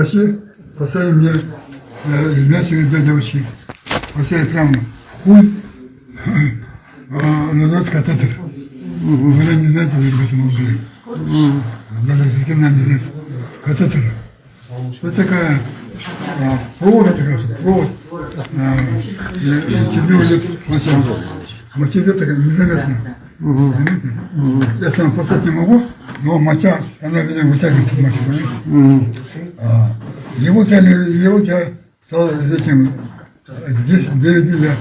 врачи поставили мне э, мясо для девочки. Поставили прямо хуй, а называется катетер. Вы не знаете, вы об этом молодые. Даже с кем не знаете. Катетер. Вот такая а, провод, такая, провод. А, тебе уже моча. Моча такая незаметно. Понимаете? Я сам поставить не могу, но моча, она меня вытягивает из мочи, понимаете? А, его взяли, его я стал с этим 10-9 дней я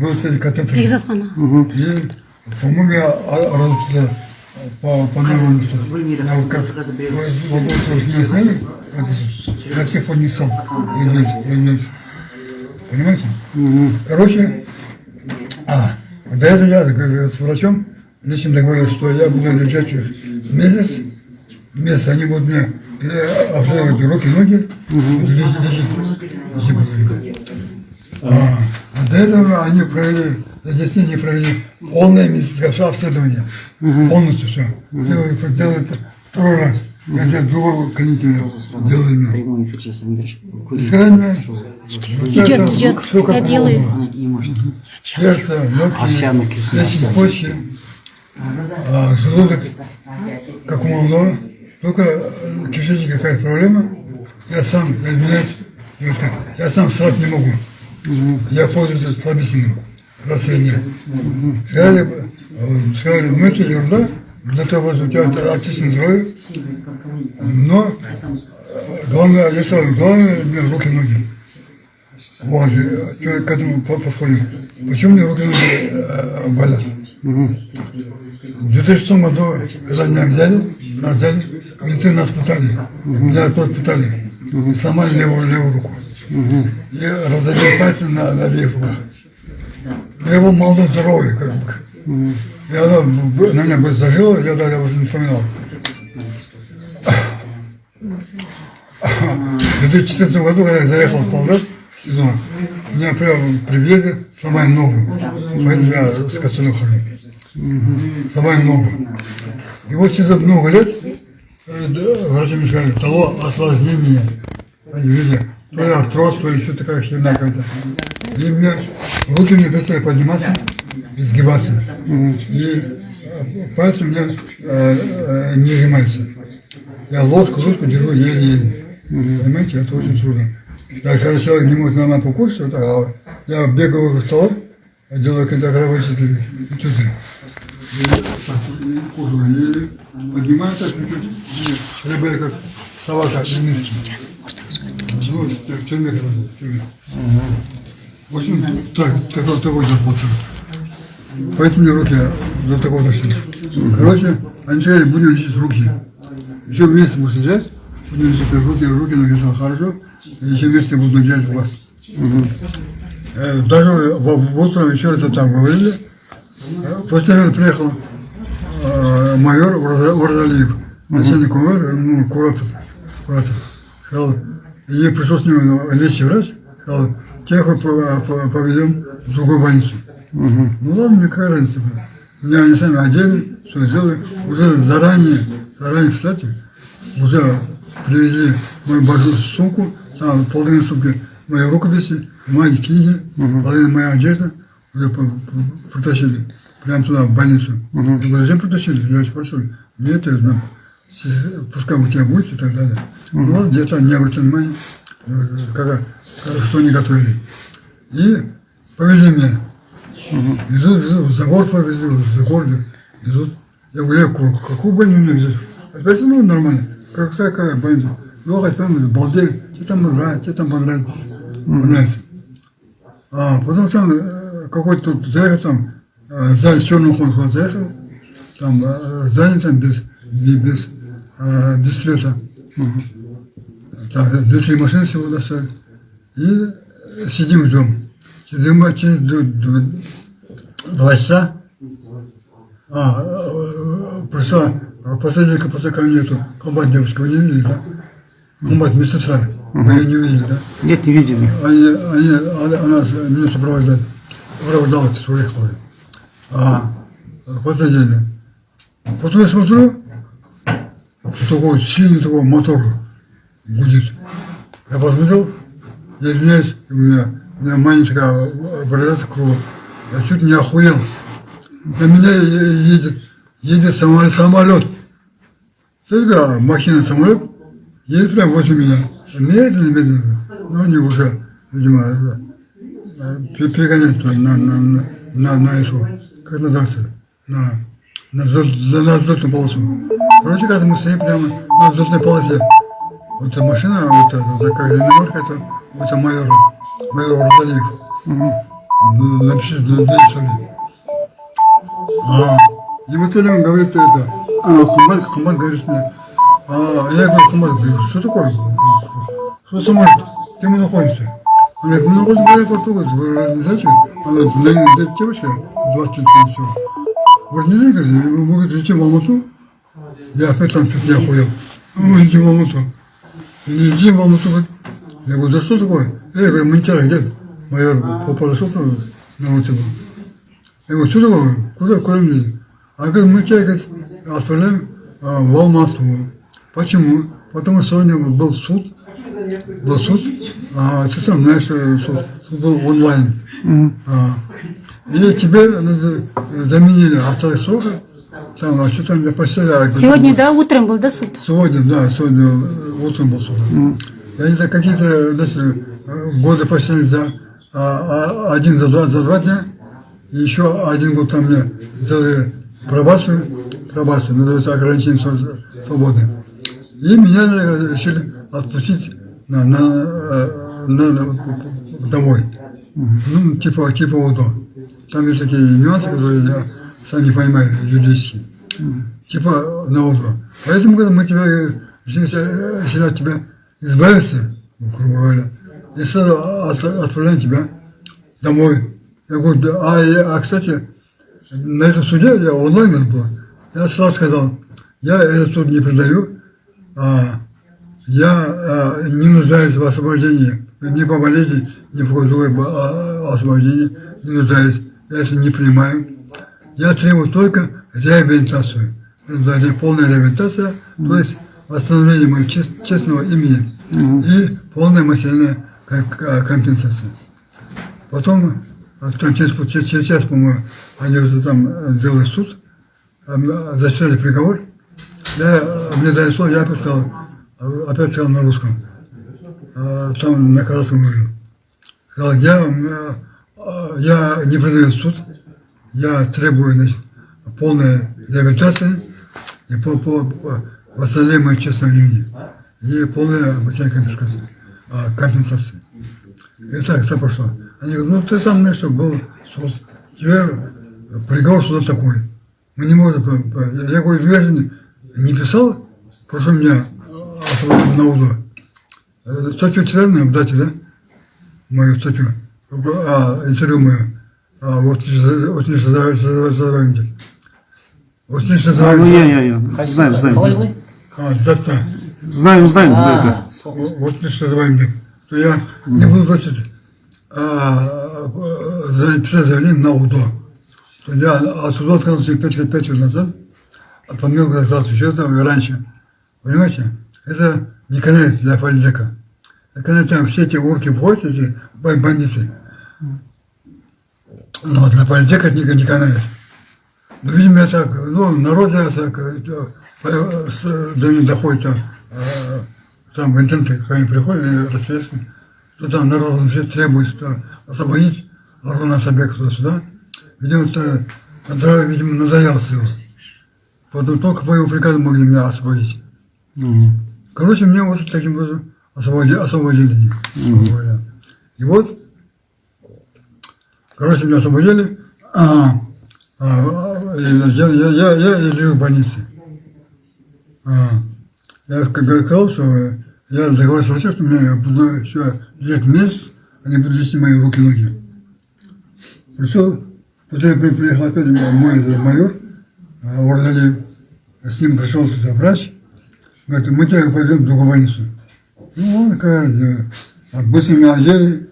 был с этим катетером. Бекзатхана. И, по-моему, я родился по, по новому месту. Я вот как волосы с меня сняли, я всех поднесал. Извините, извините. Понимаете? Короче, а, до этого я с врачом лично договорился, что я буду лежать месяц, месяц, они будут мне э, обследовать руки, ноги, будут лечить. А, а до этого они провели, за 10 дней провели полное медицинское обследование. Полностью все. Все делали второй раз. Я для другого клиники делал именно. Прямой эфир сейчас не дальше. И сказали мне, Идет, идет. все как Я делаю. Сердце, легкие, почки, а, желудок, как у молодого. Только кишечник какая проблема. Я сам, девушка, я сам срать не могу. Я пользуюсь слабительным расследованием. Сказали, э, сказали, ну это ерунда, для того, чтобы у тебя отличное здоровье, но э, главное, я сказал, главное, меня руки ноги. Вот, э, к этому по- подходим. Почему мне руки и ноги э, В 2006 году, когда меня взяли, нас взяли, медицины нас пытали, меня тут пытали, и сломали левую, левую руку. И раздавили пальцы на, на обеих руках. Я был молодой, здоровый, как бы. Она б- на меня бы зажила, я даже уже не вспоминал. В 2014 году, когда я заехал в в сезон, меня прямо при въезде сломали ногу, поэтому я с костылем хожу. Сломали ногу. И вот через много лет да, врачи мне сказали, того осложнение. Они видели, то ли артроз, то ли еще такая херня какая-то. И мне руки не перестали подниматься и сгибаться. И э, пальцы у меня э, э, не сжимаются. Я ложку, ручку держу еле-еле. Понимаете, это очень трудно. Даже когда человек не может нормально покушать, вот, так, а я бегаю в стола, делаю какие-то кровоочистители, и чувствую. И так, кожу чуть-чуть, рыба как собака миски. Ну, так, тюрьме, короче, в общем, так, такой же пацан. Поэтому мне руки до такого дошли. Короче, они сказали, будем лечить руки. Еще вместе будем сидеть, лечить руки, руки написал хорошо, и еще вместе буду делать вас. Э, Даже в, утром еще это там говорили. Э, После этого приехал э, майор Урда- Урдалиев, начальник УМР, ну, Куратов. Куратов. Сказал, и пришел с ним лечащий врач, сказал, тех мы по- по- повезем в другую больницу. Ну ладно, мне какая разница. была. Меня они сами одели, все сделали. Уже заранее, заранее, кстати, уже привезли мою большую сумку, там половина сумки мои рукописи, мои книги, половина моя одежда, уже притащили прямо туда, в больницу. Я говорю, зачем притащили? Я очень прошу, мне это, ну, с- пускай у тебя будет и так далее. Ну ладно, где-то не обратил внимания, э, как, как- что они готовили. И повезли меня. Везут, везут, за город повезли, за город везут. Я говорю, какую больницу мне везут? Опять, ну, нормально. Какая, какая больница? Ну, ну, балдеют, тебе там нравится, тебе там понравится. понравится. А потом там э, какой-то тут заехал, там, э, здание с черным ходом заехал, там э, здание там без, без, без, без света. Так, две-три машины всего достали. И сидим ждем. Сидим а через два часа. А, пришла э, посредника после кабинету, комбат вы не видели, да? Комбат медсестра, вы ее не видели, да? Нет, не видели. Они, они, она, меня сопровождает, сопровождала с уехала. А, посадили. Потом я смотрю, такой сильный такой мотор гудит. Я посмотрел, я извиняюсь, у меня, у меня маленькая образец круга. Я чуть не охуел. На меня едет, едет самолет, самолет. Только машина, самолет, едет прямо возле меня. Медленно, медленно. Ну, они уже, видимо, э, пе- перегоняют на, на, на, на, на эту, как называется, на, на, взлет- на взлетную полосу. Короче, когда мы стоим прямо на взлетной полосе, вот эта машина, вот эта, вот такая иномарка, это, это майор, майор Розалиев. Напишите, для истории. А, он говорит это, а, Хумат, Хумат говорит мне, а, я говорю, говорю, что такое? Что самолет? Где мы находимся? Она говорит, мы находимся в аэропорту, вы не знаете? Она говорит, на- девочка, 20 лет всего. Не знаете, летим в Алмату. Я опять там чуть не охуел. Мы в Алмату. В Алмату. Я говорю, да что такое? Я говорю, что такое? А говорит, мы тебя говорит, отправляем а, в Алмату. Почему? Потому что сегодня был суд. Был суд. А, ты сам знаешь, суд, суд был онлайн. А, и тебе за- заменили автора срока. Там, а что там для постели? Сегодня, да, утром был, да, суд? Сегодня, да, сегодня э, утром был суд. Я не знаю, какие-то значит, э, годы почти за а, а, один за два, за два дня, и еще один год там мне сделали пробацию, пробацию, называется ограничение св- свободы. И меня э, решили отпустить на, на, э, на- на- домой. Ну, типа, типа УДО. Там есть такие нюансы, которые я сам не понимаю юридически типа на УДО. Поэтому, когда мы тебя, решили от тебя избавиться, грубо говоря, и сразу от- отправляем тебя домой. Я говорю, а, а, кстати, на этом суде, я онлайн был, я сразу сказал, я этот суд не предаю, а, я а, не нуждаюсь в освобождении, ни по болезни, ни по другой бо- а, освобождении, не нуждаюсь, я это не принимаю. Я требую только реабилитацию. Это полная реабилитация, то есть восстановление моего чест- честного имени и полная материальная ко- компенсация. Потом, а, там, через, через, через час, по-моему, они уже там э, сделали суд, а, зачитали приговор. Я, э, мне дали слово, я опять сказал, а, опять сказал на русском. Там на казахском говорил. Сказал, я, э, я не предаю суд, я требую значит, полной реабилитации и по, по, по восстановлению честного имени и полная материальная компенсация. компенсация. И так, так прошло. Они говорят, ну ты сам знаешь, что был суд, тебе приговор суда такой. Мы не можем... Я говорю, я же не, писал, прошу меня освободить на УДО. Статью читали, дате, да? Мою статью. А, интервью мое. А, вот вот не задавайте. Вот не А, ну я, задавайте. я, я. Знаем, знаем. А, дата. Знаем, знаем. да, А, да. Вот вот не задавайте. То я не буду просить а, а, за- писать заявление на УДО. Я оттуда отказался 5 лет, 5 лет назад, от помилки отказался еще там и раньше. Понимаете? Это не конец для политика. Это когда там все эти урки входят, эти бан- бандиты. Но для политика это не, не конец. Ну, видимо, так, ну, народ так, э, э, до них доходит, там, э, там в интернете, когда они приходят, расписаны, там народ вообще требует освободить Арона Сабека туда-сюда. Видимо, это, это, видимо, надоело всего. Потом только по его приказу могли меня освободить. Мгм. Короче, меня вот таким образом освободили, освободили говоря. И вот, короче, меня освободили, а, а, и, значит, я, я, я, я лежу в больнице. А, я как сказал, что я договорился с врачом, что меня буду еще лет месяц, они будут лечить мои руки и ноги. Пришел, потом я при- приехал опять мой этот майор, а, Ордалиев, с ним пришел туда врач, Говорит, мы тебя пойдем в другую больницу. Ну, он, кажется, быстро меня одели,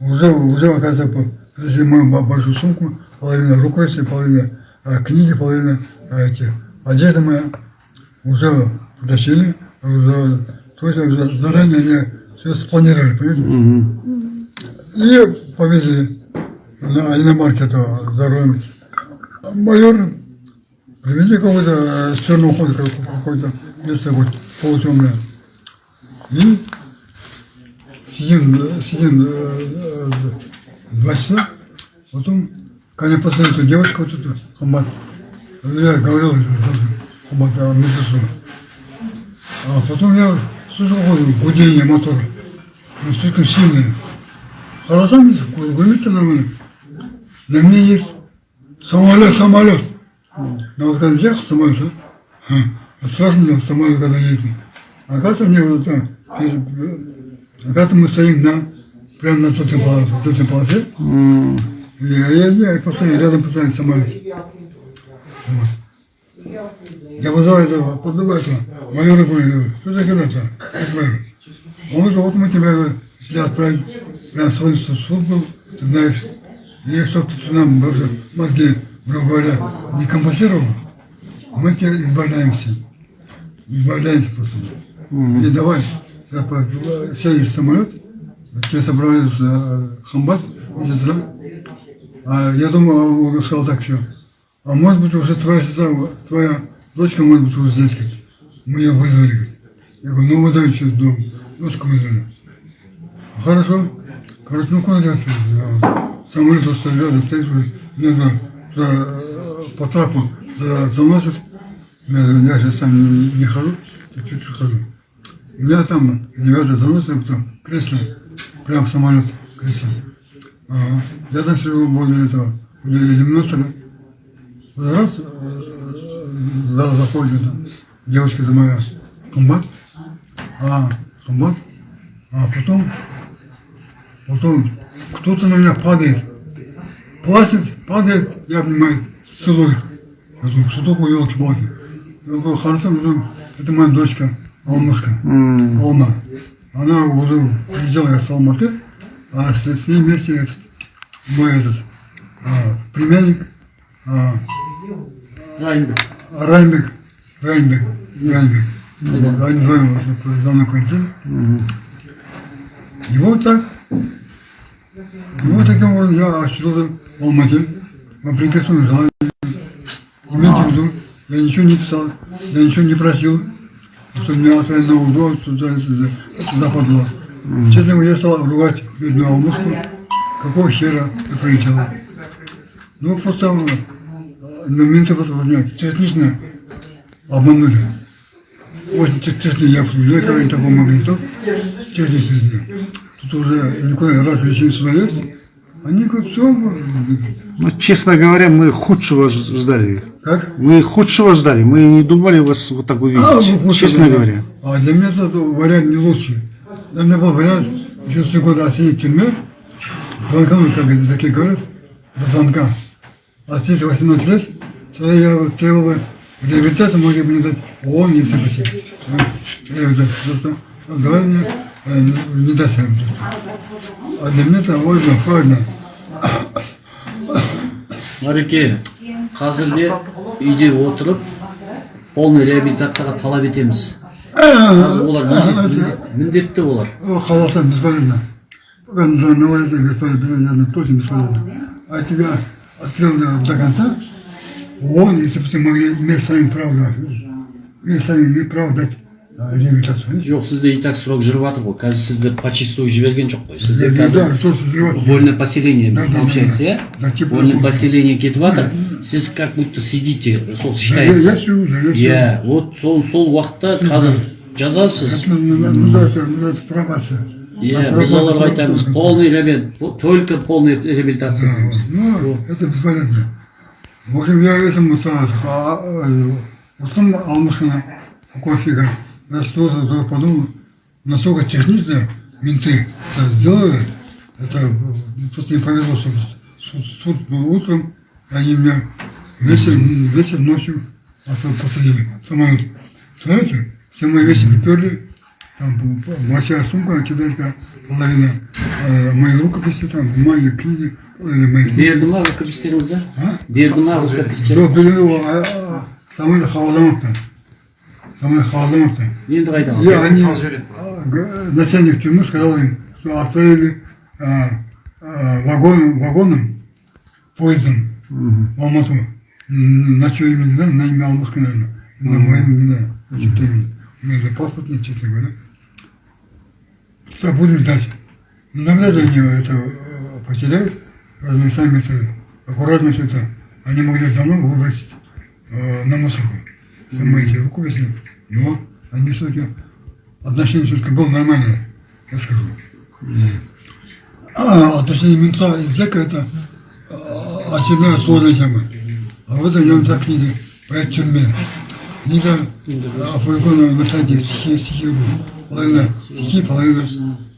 уже, уже, оказывается, принесли мою бо- большую сумку, половина рукописи, половина а, книги, половина а, эти, одежда моя, уже притащили, уже, то есть заранее они все спланировали, понимаете? Мгм. И повезли на иномарке этого за рулем. А Майор, привезли какой-то э, с черного хода, как- какое-то место вот полутемное. И сидим, сидим э, э, два часа, потом, когда посмотрел эту девочку, вот эту, Хамбат, я говорил, Хамбат, а, медсестру. А потом я слышал какое-то гудение мотора, ну, слишком сильное. Хорошо, гудите нормально. На мне есть самолет, самолет. На вот когда ехал самолет, а? А страшно было самолет, когда едет. А оказывается, мне вот это, э, оказывается, мы стоим на, прямо на той полосе, той полосе. М. И я, я, я постоянно, рядом постоянно самолет. Вот. Я вызываю этого, подругу этого, майора говорю, что за херня-то? Он говорит, вот мы тебя отправить прямо в свою службу, ты знаешь, и чтобы ты нам уже мозги, грубо говоря, не компенсировал, мы тебя избавляемся. Избавляемся просто. Мгм. И давай, сядешь в самолет, тебе собрались э, хамбат. А я думал, он сказал так все. А может быть уже твоя сестра, твоя дочка может быть уже здесь. говорит. Мы ее вызвали. Я говорю, ну выдай через дом. Дочку вызвали. Хорошо. Короче, ну куда делать? Я Самолет вот стоит уже. Э, по трапу за- заносит. Я, я же сам не, хожу, я чуть-чуть хожу. Меня там ребята заносят, потом кресло, прям самолет, кресло. Ага. Я там сижу возле этого, возле иллюминатора. Раз, э, за, заходит девочка за моя, комбат, а, комбат, а потом, потом кто-то на меня падает, плачет, падает, я обнимаю, целую. Я думаю, что такое елки-палки? Я говорю, хорошо, это моя дочка, Алмушка. М. Алма. Она уже приезжала с Алматы, а с, с ней вместе этот, мой этот, а, племянник, а, Райнбек. Райнбек, Райнбек, Райнбек. Ходили. Мгм. И вот так, и вот таким образом я очутился в Алмате, вопреки своему желанию. Имейте в виду, я ничего не писал, я ничего не просил, что меня отправили на УДО, туда, туда, туда подло. Честно говоря, я стал ругать бедную Алмушку, какого хера ты прилетела. Ну, просто э, на менты просто нет, технично обманули. Очень технично я обсуждаю, когда они такого сделать. Технично. Тут уже никуда раз решили сюда есть, они говорят, все, Ну, честно говоря, мы худшего ждали. как? Мы худшего ждали. Мы не думали вас вот так увидеть. А, ну, честно да. говоря. А для меня это вариант не лучший. Для меня был вариант еще три года в тюрьме, звонком, как языки говорят, до звонка. А сидеть 18 лет, тогда я вот требовал реабилитацию, могли бы мне дать ООН и СПС. Реабилитацию. Просто давай мне э, не- реабилитацию. А для меня это правильно. Мареке, қазірде үйде отырып полный реабилитацияға талап етеміз. Қазір олар міндет- міндет- міндетті олар. О, Халасан бесполезно. Знаю, на улице бесполезно, точно бесполезно. А тебя отстрел до, до конца, он, если бы могли иметь сами право, да, иметь сами право дать реабилитацию. Жоқ, сізде и так срок жүріп жатыр ғой. Қазір сізді по чистую жіберген жоқ қой. Сізде қазір вольное поселение получается, иә? Вольное поселение кетіп жатыр. Сіз как будто сидите, сол считается. Иә, вот сол сол уақытта қазір жазасыз. Пробация. Иә, біз оларға айтамыз, полный реабилитация, только полный реабилитация дейміз. Ну, это бесполезно. В общем, я этому сразу, а, а, потом Алмашина, какой фига. Я сразу подумал, насколько технично менты это сделали, это э, просто не повезло, что суд, суд был утром, они меня вечером, вечером ночью а то посадили самолет. Знаете, все мои вещи приперли, там большая сумка китайская, половина, э, мои рукописи, там, бумаги, книги, э, мои книги. берді ма рукопистеріңізді А? берді ма рукопистер Жоқ, самолет хаваламапты. самое холодноватое. енді алдың? они, начальник тюрьмы сказал им, что отправили а, а, вагон, вагоном, поездом в Алмату. На чье имя не знаю, на имя Алмазка, наверное. На мое имя не знаю. Значит, имя. У меня за паспорт нет, честно говоря. Что будем ждать? Ну, навряд ли они это э, потеряют. Они сами это аккуратно все это. Они могли давно выбросить э, на мусорку. Сами эти рукописи. Но они все-таки отношение все-таки было нормальное, я скажу. А отношение мента и зэка это а, очередная сложная тема. А вот я вам так книги по тюрьме. Книга опубликована на сайте стихи, стихи, половина стихи, половина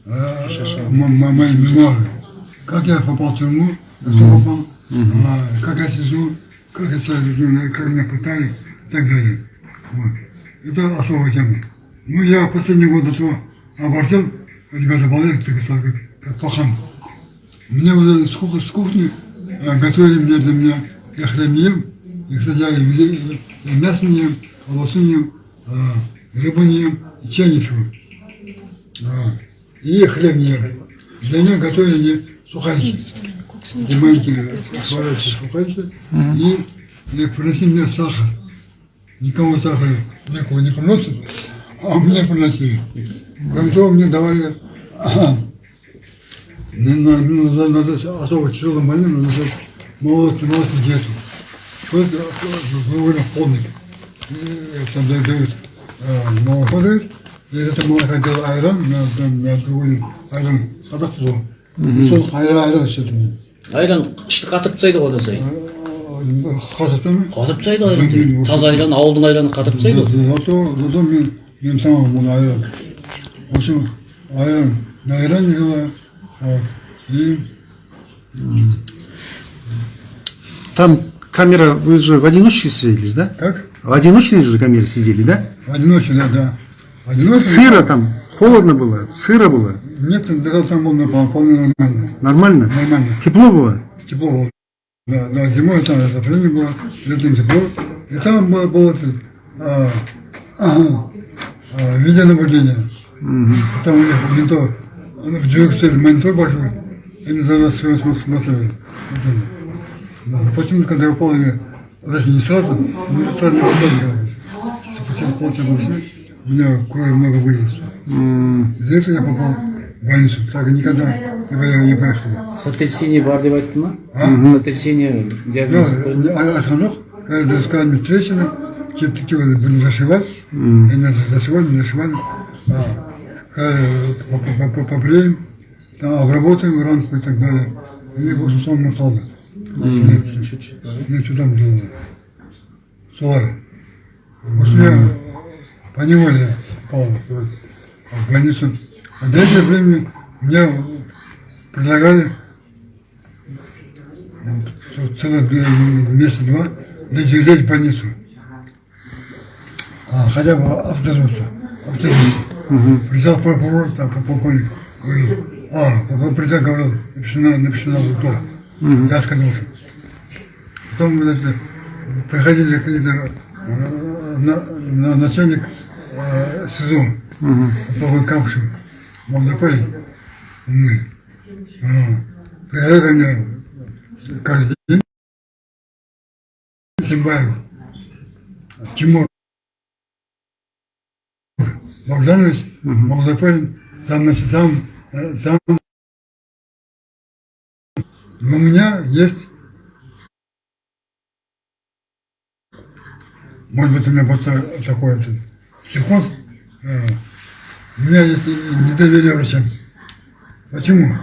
а, м- м- мои мемуары. Как я попал в тюрьму, попал, а, как я сижу, как я веду, как меня пытали и так далее. Вот. Это особая тема. Ну, я последний год до того оборзел, ребята балет, так сказать, как, как пахан. Мне уже с кухни, с кухни а, готовили мне для меня, я хлеб не ем, и, кстати, я и, и, и мясо не ем, колбасу не ем, а, рыбу не ем, и чай не пью. А, и хлеб не. Для меня готовили мне сухарики. И маленькие сухарики, сухарики. И, приносили мне сахар. Никому сахара никого не приносят, а мне приносили. Кроме того, мне давали надо, особо тяжелым больным надо молотый диету. Что это довольно полный. И Это да- дают э, молоко дают, молока делают айран, другой айран, тұзы. И сол айран, айран ішеді. айран ішті қатырып тастайды ғой одан сайын Қатырта ма? қатырып тастайды айран таза айран ауылдың айраны қатырып тастайды ғой Зато, мен, мен тамам айран. В общем, айран, на айране вот, и Там камера, вы же в одиночке сидели, да? как? В одиночной же камере сидели, да? Одиночие, да, да. Одиночие. Сыро там, холодно было, сыро было, Нет, даже там было нормально, вполне нормально. нормально? Нормально. Тепло было? Тепло было. Да, да, зимой там отопление было, летом тепло. И там было, было а, ага, а, видеонаблюдение. Там у них монитор, он в двери стоит монитор большой, они за нас все смотрели. Да. Почему, когда я я, даже не сразу, не сразу не попал, После полчаса у меня крови много вылилось. Из-за этого я попал в больницу. Так никогда не, не поехал. сотрясение бар деп айтты ма А? сотрясение диагноз Ну, не- а- айтқан жоқ. Когда сказали мне трещина, те- те будем зашивать. И нас зашивали, не зашивали. А, побреем, там обработаем ранку и так далее. И в сон напал. Мне что там делали? Солari. В общем, я по неволе попал вот в больницу. А до этого времени мне предлагали что целых месяца-два лечь, в больницу. А, хотя бы обслуживаться. обслуживаться. Приезжал прокурор, там, как полковник, говорит, а, потом придя говорил, напиши на, напиши на то. Я отказался. Потом, значит, приходили какие-то э, на, на- начальник э, СИЗО, полковник Камшин, молодой парень, умный. А, ко мне каждый день, Симбаев, Тимур, Богданович, молодой парень, сам, значит, сам, сам, у меня есть Может быть, у меня просто этот психоз. э, меня есть недоверие врачам. Почему?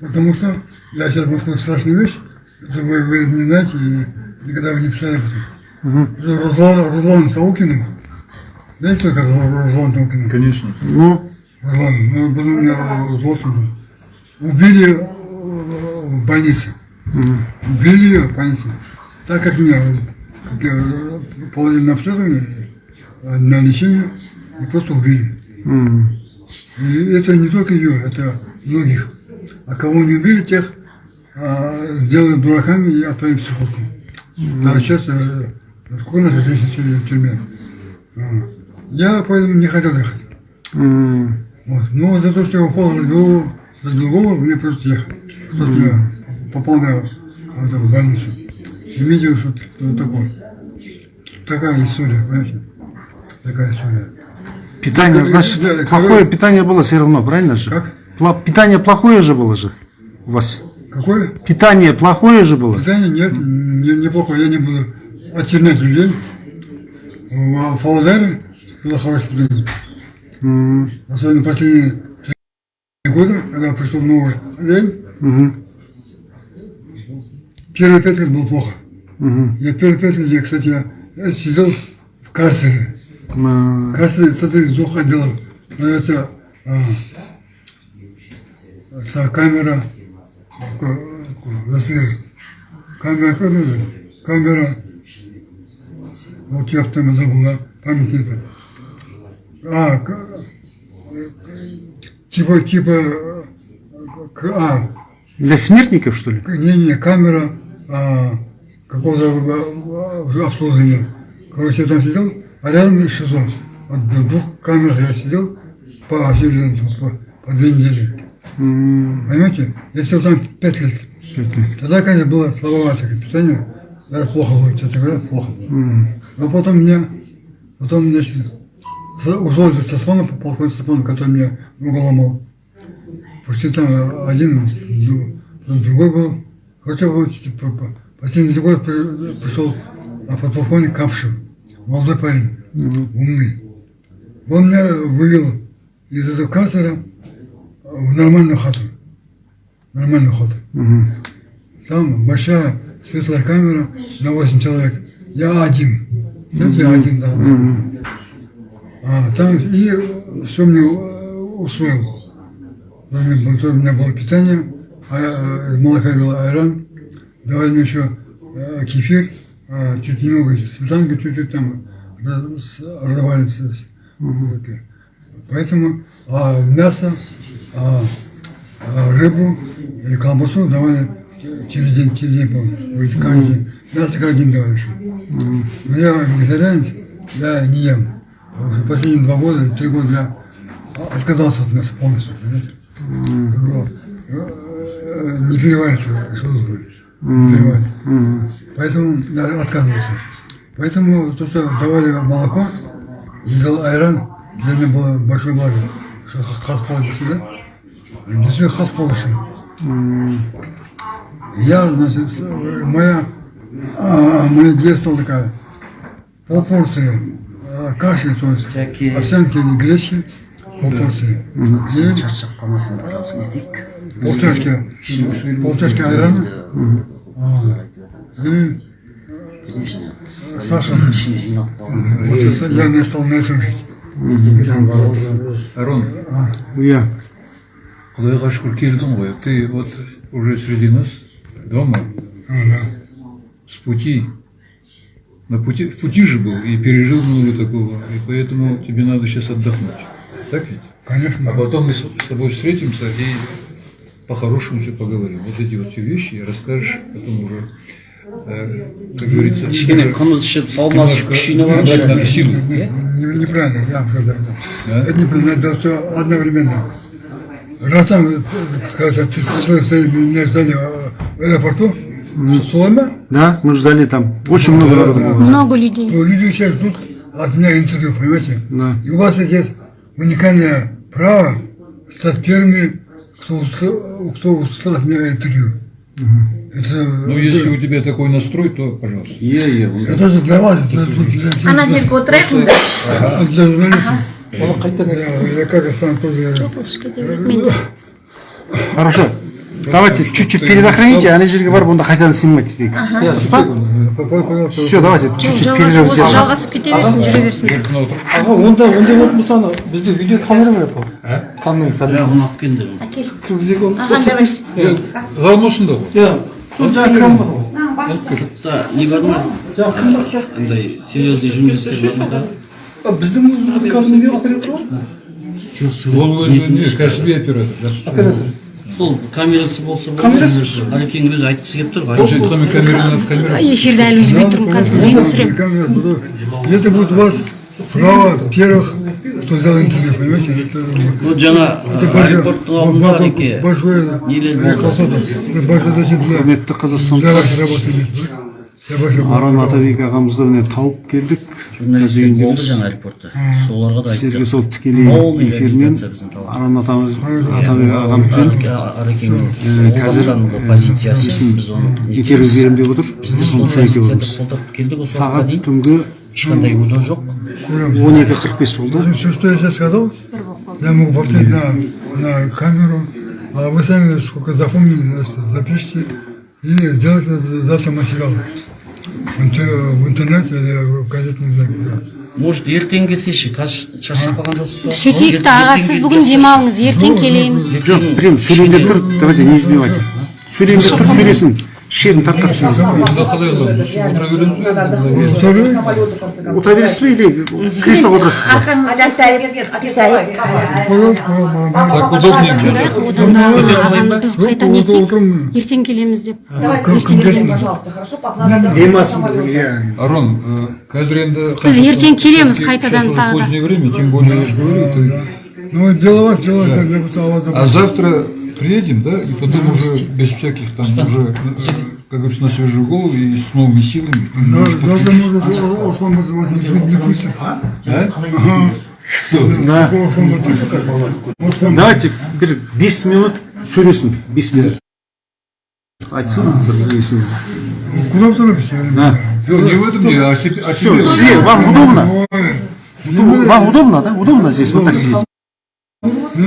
Потому что я сейчас могу сказать страшную вещь, это вы, вы не знаете и никогда вы не писали об этом. Руслан, Руслан Саукину, знаете, такой Руслан Саукину? Конечно. Ну, Руслан, ну, меня злостный. Убили э, в больнице. Убили ее в больнице. Так как меня как я, э, положили на обследование, э, на лечение, и просто убили. м, И это не только ее, это многих. А кого не убили, тех а, сделали дураками и отправили в психушку. А сейчас, э, сколько нас в тюрьме? А, Я поэтому не хотел ехать. М, Вот. Но за то, что я упал на голову, на голову, мне просто ехать. Что я попал на вот эту больницу. И видел, что такое. Такая история, понимаете? Такая история. Питание, Как- значит, как- плохое питание было все равно, правильно же? Как? Пла- Питание плохое же было же у вас. Какое? Питание плохое же было? Питание нет, не- неплохо, я не буду очернять людей. В Павлодаре было хорошее питание. М, Особенно последние три года, когда пришел новый день, мгм, первые пять лет было плохо. мгм. Я первые пять лет, я, кстати, я сидел в карцере. Из двух отделов. Это, а, это камера, если камера, это? камера, вот я там забыла, память это. А, типа, типа, а, Для смертников, что ли? не-не, камера а, какого-то обслуживания. Короче, я там сидел, а рядом ШИЗО. Вот в двух камерах я сидел по, очереди, по, по две недели. М, Понимаете? Я сидел там пять лет. пять лет. Тогда, конечно, было слабоватое питание. Да, плохо было, честно говоря, плохо было. М, Но потом меня, потом, значит, ушел из Стасмана, полковник Стасмана, который меня ногу ломал. Почти там один, потом другой был. Хотя вот типа, по- последний другой при- пришел а, подполковник Капшев, молодой парень, умный. Он меня вывел из этого карцера в нормальную хату. Нормальную хату. Мгм. Там большая светлая камера на 8 человек. Я один. Знаете, я один там. Мгм. А, там и все мне усвоил. У меня было- у меня было питание, а, э, молока айран, давали мне еще э, кефир, а, чуть немного сметанка, чуть-чуть там это. Поэтому а, мясо, а, а, рыбу или колбасу давали через день, через день, каждый день. Мясо каждый день давали. еще. Но я вегетарианец, я не ем. Последние два года, три года я отказался от мяса полностью. понимаете? Э, Не переваривается, что тут переваривается. Мгм. Поэтому я отказывался. Поэтому то, что давали молоко, и дал айран, для меня было большое благо. Что хас получился, да? Действительно хас получился. М, Я, значит, моя, а, моя детство такая, полпорции а, каши, то есть Жаке. овсянки или гречки, полпорции. И пожалуйста не етейік полчашки, полчашки айрана, а, и сахар. ішіне жиналып қалған Вот это я не стал на этом жить. Арон, Я. Құдайға шүкір келдің ғой. Ты вот уже среди нас, дома, А, да. с пути. На пути, в пути же был и пережил много такого. И поэтому тебе надо сейчас отдохнуть. Так ведь? Конечно. А потом мы с с тобой встретимся и по-хорошему все поговорим. Вот эти вот все вещи расскажешь потом уже, э, как говорится, кішкене қымыз ішіп саумал ішіп күшіне набрать барыңызшы надо силу. Не- Неправильно, я вам сказал. Да? Это неправильно, это все одновременно. Раз там, э, когда ты человек стоит, меня ждали э, в аэропорту, с Соломе, Да, мы ждали там. Очень много народу было. Много людей. то люди сейчас ждут от меня интервью, понимаете? Да. И у вас есть уникальное право стать первыми, кто, кто услышал от меня интервью. Это, Ну, если у тебя такой настрой, то пожалуйста. иә ол это же для вас, для, для, для- Ана жерге отырайық а для журналистов. Я, я как сам тоже... Хорошо. Давайте чуть-чуть передохните, ана жерге барып онда қайтадан снимать етейік. Дұрыс па? Все, давайте чуть-чуть перерыв сделаем. жалғасып кете берсін жүре берсін аға онда ондай болатын болса ана бізде видео камера бар ғой камера иә оны алып келіңдер кіргізек ол Ғалым осында ғой. иә сол жаңағы кран бар ғой да не бар ма андай серьезный журналистер бар ма да А біздің өзіміздің кәдімгі оператор ғой жоқ Ол өзі не, кәсіби оператор. оператор сол камерасы болса камерасы әлекең өзі айтқысы келіп тұр эфирді әлі үзбей тұрмын қазір үзейін түсіремін это будет у вас право первых кто взял интервью, понимаете? Вот жаңа аэропорттың алдында әлеке нелер болды. Большой защита для... Құрметті Қазақстан аран атабек ағамызды міне тауып келдік. Журналистер болды жаңа аэропортта соларға да сіздерге сол тікелей эфирмен аран атабек ағамызбен қазір позициясын біз оны интервью беремін деп отыр біздер сол қолдап сағат түнгі ешқандай удай жоқ. Он екі қырық бес болды. Что я сейчас сказал я мог повторить на камеру. А вы сами сколько запомнили запишите. И сделать завтра материал в, интер- в интернете или в может ертең келсейші қазір шаршап қалған жоқсыз ба? Сөйтейік та аға сіз бүгін демалыңыз ертең келеміз. жоқ прям сөйлейін деп тұр давайте не избивайте сөйлейін деп тұр сөйлесін шегін тарқатсын отыра бересіз бе или креслоға отырасыз ба так удобнее біз қайта не ертең келеміз деп ертең келеміз арон қазір енді біз ертең келеміз қайтадан тағы да время тем более я же говорю а завтра приедем, да, и потом уже без всяких там уже, э, как говорится, на свежую голову и с новыми силами. Да, Завтра может, Ослан может вас не пу- не пустит. Да? Ага. Да. Ослан может. Ослан- давайте бір бес минут сөйлесін бес минут айтсын бір несін Куда вы торопитесь? Да. Ну, не в этом дело, а себе. о все себе. сізге вам удобно Ой, Ну, вам удобно да удобно здесь вот так сидеть ну,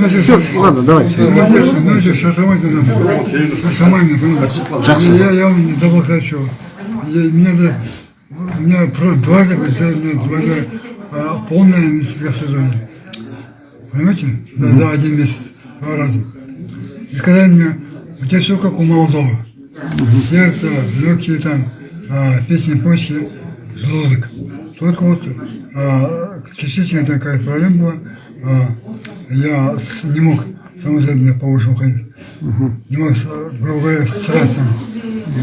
Все ладно давайте нам. Шашамайте, понимаете? Жақсы. Я, я вам не забыл сказать, что я, меня, да, меня сделали дважды а, полное медицинское обследование. Понимаете? За, за один месяц. Два раза. И сказали мне, у тебя все как у молодого. Сердце, легкие там, а, песни, почки, желудок. Только вот а, частично такая проблема была. а, я с- не мог самостоятельно по ушам ходить. Не мог, грубо говоря, стирать сам.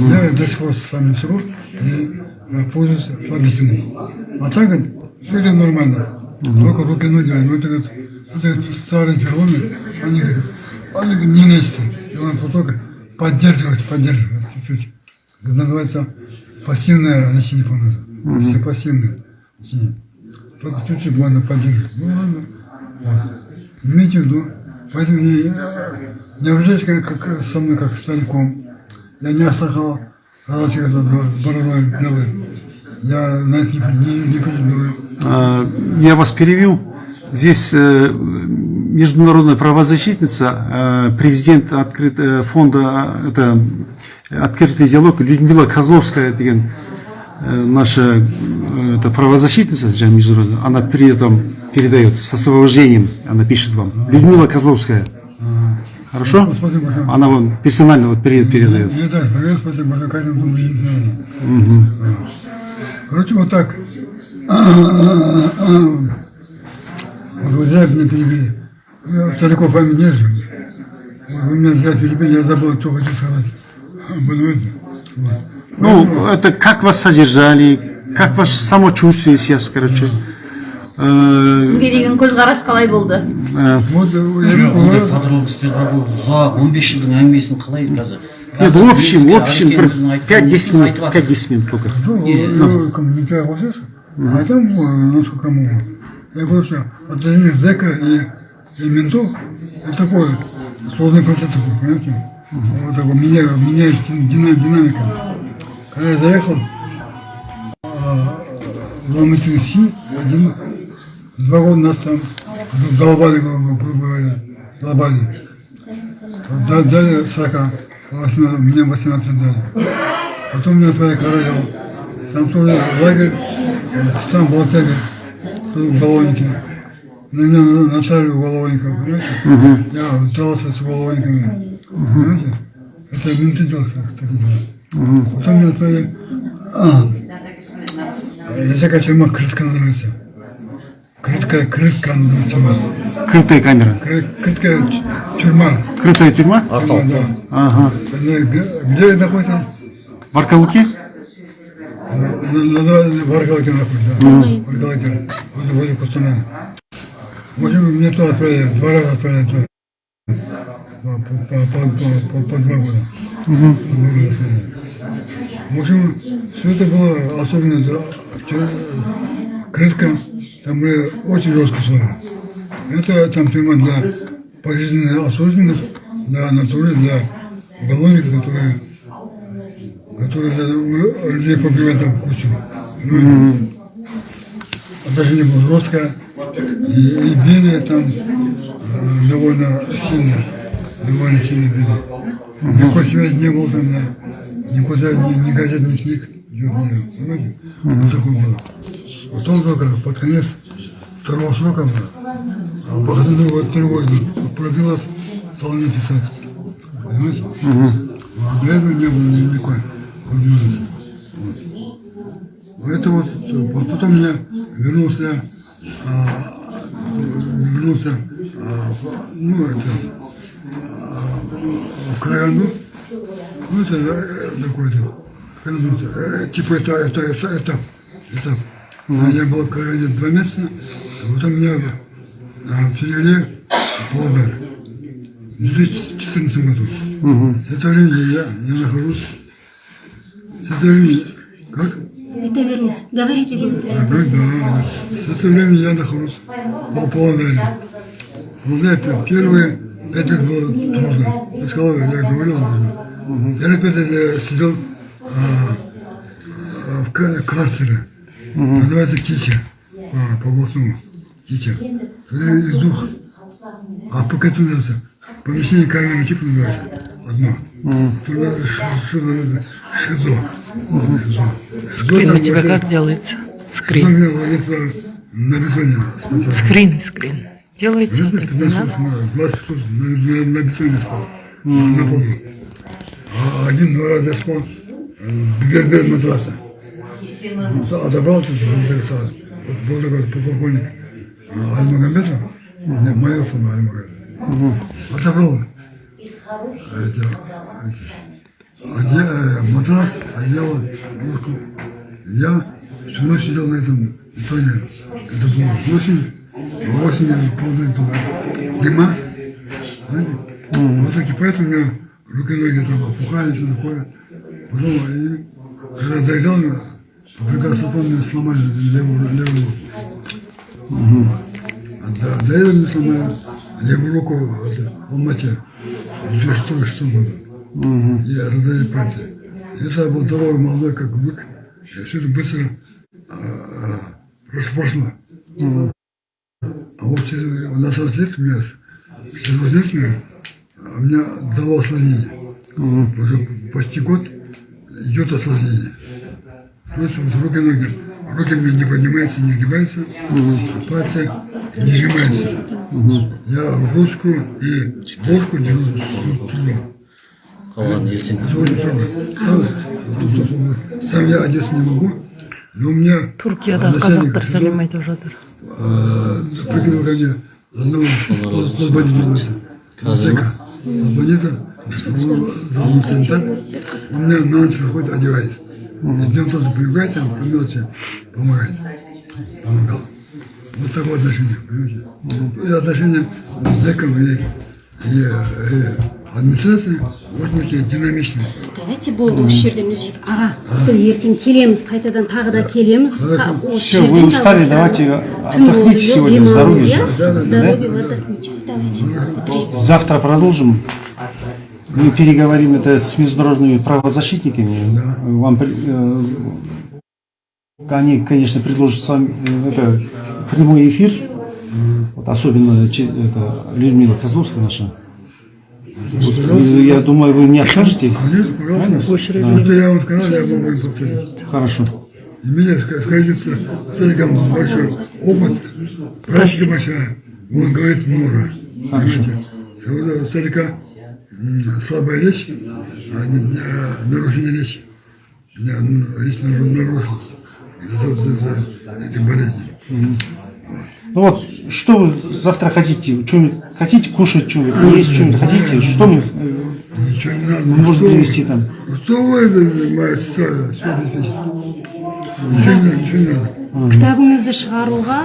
Я до сих пор сам не сру и а, пользуюсь слабительным. А так все идет нормально. Только руки, ноги, ну это, вот- это вот старые переломы, они, они не вместе. И он только поддерживать, поддерживать чуть-чуть. Это называется пассивное лечение, по-моему. Все пассивное. Только чуть-чуть можно поддерживать. Ну ладно. Вот. Имейте в виду. Поэтому не, не обижайтесь как, как со мной, как стариком. Я не осахал, а с бородой белой. Я на это не, не, не претендую. А, Я вас перевел. Здесь э, международная правозащитница, э, президент открыт- э, фонда э, это, «Открытый диалог» Людмила Козловская деген наша э, это правозащитница, международная, она при этом передает с освобождением, она пишет вам. Людмила Козловская. Хорошо? Спасибо большое. Она вам персонально вот привет передает. Мне так, привет, спасибо не знаю. Короче, вот так. Вот вы зря меня перебили. Стариков память держу. Вы меня зря перебили, я забыл, что хочу сказать. Понимаете? Вот. Ну, это как вас содержали, как ваше самочувствие сейчас, короче. Э, сізге деген көзқарас қалай болды э, Вот, э, я жоқ ондай говорю, подробностьтер бар ғой ұзақ он бес жылдың әңгімесін қалай қазір Нет, в общем, в Қазір общем, Арекең өзінің айтқан 5-10 несін минут, айтып жатыр. 5-10 минут только. ну, ну, комментарий услышал, а там, ну, насколько могу. Я говорю, что отношение зэка и, и ментов, это такой сложный процесс такой, понимаете? Вот такой, меня, меняешь дина- динамика. Когда я заехал, а, в Алматы Си, один, два года нас там долбали, грубо говоря, долбали. Да- Дали 40, 18, мне 18 лет дали. Потом меня отправили к Караеву. Там тоже лагерь, там был тягер, в. На меня натали уголовников, понимаете? Я дрался с уголовниками, понимаете? Это менты делают такие дела. Потом меня отправили... А, такая тюрьма, Крытка называется. Крытка, Крытка называется. Крытая камера. Кры- Крыткая тю- тюрьма. Крытая тюрьма? Тюрьма, да. Ага. Где, где находится? В Аркалуке? на, на, на Баргалке находится, да. Баргалке, возле, возле Кустаная. В общем, меня туда отправили, два раза отправили туда. По, по, по, по, по, по два года. Два года отправили. В общем, все это было особенно крытка, там были очень жесткие условия. Это там тюрьма для пожизненно осужденных, для натуры, для уголовников, которые, которые людей побивают там кучу. Ну, Отношение было жесткое, и, и били там э, довольно сильно, довольно сильно били. Никакой связи не было там, да. никуда, ни, ни газет, ни книг, понимаете? Вот такое было. Потом только под конец второго срока, а по вот тревожно пробилось, стал мне писать. Понимаете? А До этого не было никакой возможности. Вот. Это вот, вот потом я вернулся, а, вернулся, а, в- ну, это, Караганду. Ну, это э, такой-то, э, типа это, это, это, это, это. А Я был в Караганде два месяца, а потом меня а, перевели в Павлодар в 2014 году. С этого времени я, я нахожусь, с этого времени, как? Айта беріңіз говорите. Я говорю, да. С этого времени я нахожусь в Павлодаре. Павлодар первые лет было трудно. Я сказал, я говорил уже. Первые пять лет я сидел а, а, в ка- карцере. Называется Кича. А, по областному. Кича. Это из двух. А пока это называется. Помещение камеры типа называется. Одно. Туда шизо. Шизо. Шизо. Скрин у тебя как делается? Скрин. Скрин, скрин. Делается Где-то как не 15 надо. 20 минут на, на, на бетоне спал. На, на полу. А один-два раза я спал без, без матраса. Отобрал тут, вот был такой полковник а, Альмагомедов, нет, моя фирма Альмагомедов. Отобрал эти, эти, оде- э, матрас, одеяло, ложку. Я всю ночь сидел на этом бетоне. Это было осень, а осенью полная туда зима. Знаете? Вот так и поэтому у меня руки и ноги там опухали, все такое. Потом, и, когда заезжал, по приказу сломали левую, левую руку. А до, до этого мне сломали левую руку в Алмате в 2006 году. Я раздали пальцы. Это был здоровый, молодой, как бык. Я все это быстро а, а, прошло. прошло. А вот через на 40 лет у меня, через 8 лет у меня, а, у меня дало осложнение. Уже почти год идет осложнение. То есть вот руки, ноги, руки меня не поднимаются, не гибаются, а пальцы не сжимаются. Я ручку и ложку держу с трудом. қалған ертең Это очень трудно. Сам, сам я одеться не могу, но у меня қазақтар СИЗО, сәлем айтып жатыр. Э, мне одного освободителя. Казима? Освободителя, зал санитар, он меня на ночь приходит, одевает. Днем тоже привлекает, а по мелочи помогает. Помогал. Вот такое отношение, понимаете? И отношение с зэком и, и, и администрацией очень такие динамичные. давайте болды осы жерден үзейік аға біз ертең келеміз қайтадан тағы да келеміз Та- осы Все, жерден вы устали, жалғастырамыз. давайте Түн отдохните болды, сегодня, демалыңыз, здоровья. иә? Да, да, да. здоровья вы отдохните давайте бітірейік Завтра продолжим. Мы переговорим это с международными правозащитниками. Вам при- э, они, конечно, предложат с вами э, это, прямой эфир. Вот особенно че- это, Людмила Козловская наша. Я думаю, вы не откажете. Конечно, пожалуйста. Что я вам сказал, я могу и повторить. Хорошо. И меня, ска- скажите, старикам большой опыт, практика большая, он говорит много. Понимаете? У старика слабая речь, а не- а нарушение речи. У меня ну, речь нар- нарушилась из-за за, за этих болезней. Ну вот, что вы завтра хотите? Что хотите кушать, что есть, что-нибудь хотите? Что мы э, Ничего не надо. можем Что вы- привезти там? Что вы, это, моя сестра, все обеспечит. Ничего не нужно, ничего не нужно. кітабыңызды шығаруға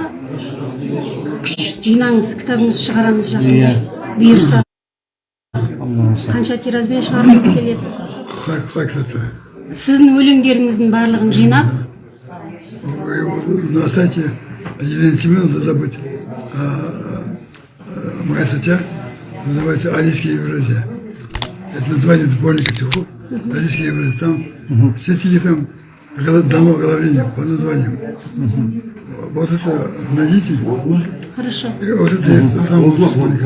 күш жинаңыз кітабыңызды шығарамыз жақында бұйырса қанша тиражбен шығарғыңыз келеді Как, как это? сіздің өлеңдеріңіздің барлығын жинап Вы вот На сайте Елены Семеновны моя статья, называется «Алийские Евразия». Это название сборника стихов «Алийские Евразия». Там все стихи там дано оглавление по названиям. Вот это найдите, хорошо. И вот это есть самый лучший сборник.